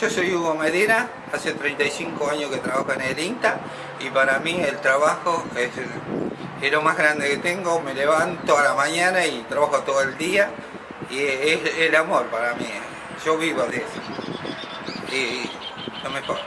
Yo soy Hugo Medina, hace 35 años que trabajo en el INTA y para mí el trabajo es, lo más grande que tengo, me levanto a la mañana y trabajo todo el día y es el amor para mí, yo vivo de eso. Y lo mejor.